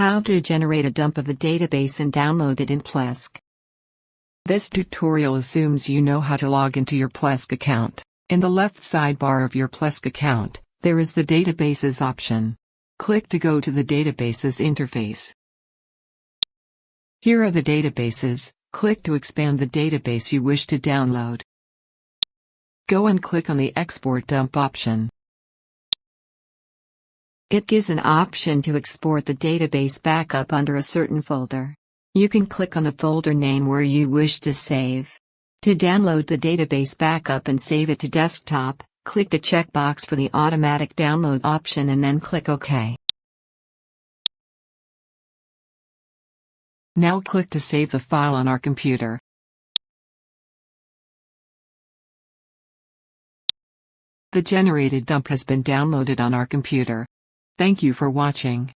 How to generate a dump of the database and download it in Plesk. This tutorial assumes you know how to log into your Plesk account. In the left sidebar of your Plesk account, there is the Databases option. Click to go to the Databases interface. Here are the databases, click to expand the database you wish to download. Go and click on the Export Dump option. It gives an option to export the database backup under a certain folder. You can click on the folder name where you wish to save. To download the database backup and save it to desktop, click the checkbox for the automatic download option and then click OK. Now click to save the file on our computer. The generated dump has been downloaded on our computer. Thank you for watching.